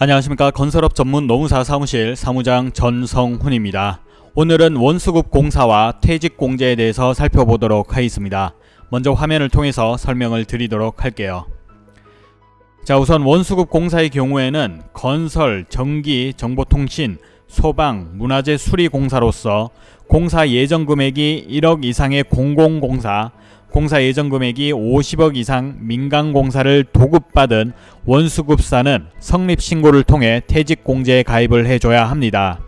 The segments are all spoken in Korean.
안녕하십니까 건설업 전문 노무사 사무실 사무장 전성훈입니다. 오늘은 원수급 공사와 퇴직 공제에 대해서 살펴보도록 하겠습니다. 먼저 화면을 통해서 설명을 드리도록 할게요. 자 우선 원수급 공사의 경우에는 건설, 전기, 정보통신, 소방, 문화재 수리 공사로서 공사 예정 금액이 1억 이상의 공공공사, 공사 예정 금액이 50억 이상 민간 공사를 도급받은 원수급사는 성립 신고를 통해 퇴직 공제에 가입을 해줘야 합니다.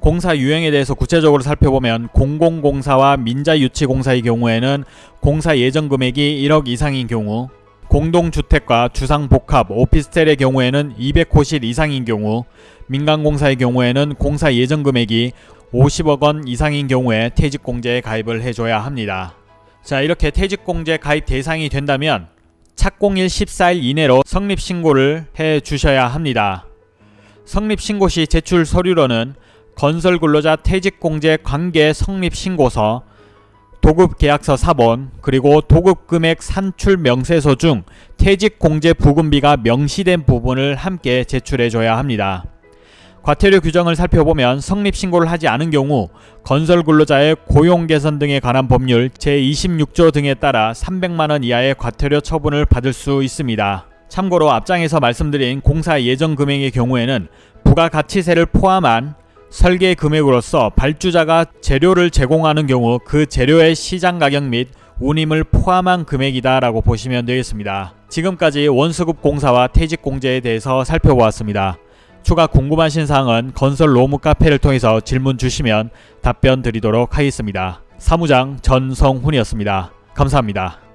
공사 유형에 대해서 구체적으로 살펴보면 공공공사와 민자유치공사의 경우에는 공사 예정 금액이 1억 이상인 경우 공동주택과 주상복합, 오피스텔의 경우에는 200호실 이상인 경우 민간공사의 경우에는 공사 예정 금액이 50억 원 이상인 경우에 퇴직공제에 가입을 해줘야 합니다. 자 이렇게 퇴직공제 가입 대상이 된다면 착공일 14일 이내로 성립신고를 해 주셔야 합니다. 성립신고 시 제출 서류로는 건설근로자 퇴직공제 관계 성립신고서 도급계약서 사본 그리고 도급금액 산출 명세서 중 퇴직공제 부금비가 명시된 부분을 함께 제출해줘야 합니다. 과태료 규정을 살펴보면 성립신고를 하지 않은 경우 건설근로자의 고용개선 등에 관한 법률 제26조 등에 따라 300만원 이하의 과태료 처분을 받을 수 있습니다. 참고로 앞장에서 말씀드린 공사 예정 금액의 경우에는 부가가치세를 포함한 설계 금액으로서 발주자가 재료를 제공하는 경우 그 재료의 시장 가격 및 운임을 포함한 금액이다 라고 보시면 되겠습니다. 지금까지 원수급 공사와 퇴직 공제에 대해서 살펴보았습니다. 추가 궁금하신 사항은 건설 로무 카페를 통해서 질문 주시면 답변 드리도록 하겠습니다. 사무장 전성훈이었습니다. 감사합니다.